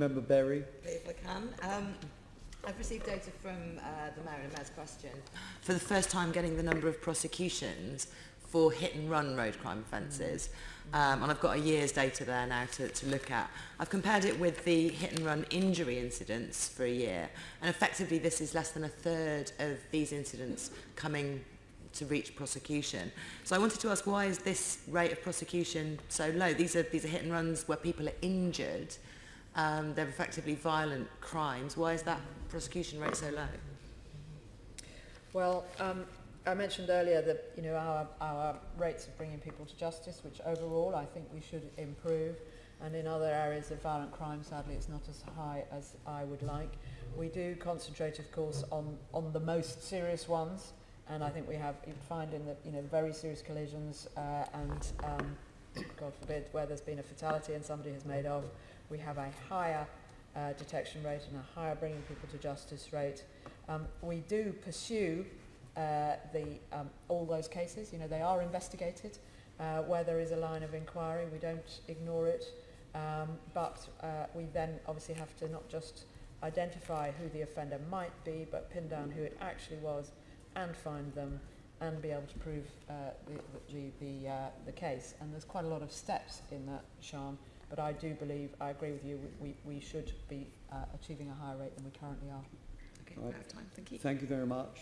Member Berry. If I can. Um, I've received data from uh, the Mayor and Mayor's question. For the first time, getting the number of prosecutions for hit and run road crime offences. Um, and I've got a year's data there now to, to look at. I've compared it with the hit and run injury incidents for a year. And effectively, this is less than a third of these incidents coming to reach prosecution. So I wanted to ask, why is this rate of prosecution so low? These are, these are hit and runs where people are injured. Um, they're effectively violent crimes. Why is that prosecution rate so low? Well, um, I mentioned earlier that you know our, our rates of bringing people to justice, which overall I think we should improve, and in other areas of violent crime, sadly, it's not as high as I would like. We do concentrate, of course, on on the most serious ones, and I think we have you find in the you know very serious collisions uh, and um, God forbid where there's been a fatality and somebody has made off, we have a higher uh, detection rate and a higher bringing people to justice rate. Um, we do pursue uh, the, um, all those cases. You know, they are investigated uh, where there is a line of inquiry. We don't ignore it. Um, but uh, we then obviously have to not just identify who the offender might be, but pin down who it actually was and find them and be able to prove uh, the, the, the, uh, the case. And there's quite a lot of steps in that, Siân. But I do believe, I agree with you, we, we, we should be uh, achieving a higher rate than we currently are. Okay, Right. out of time. Thank you. Thank you very much.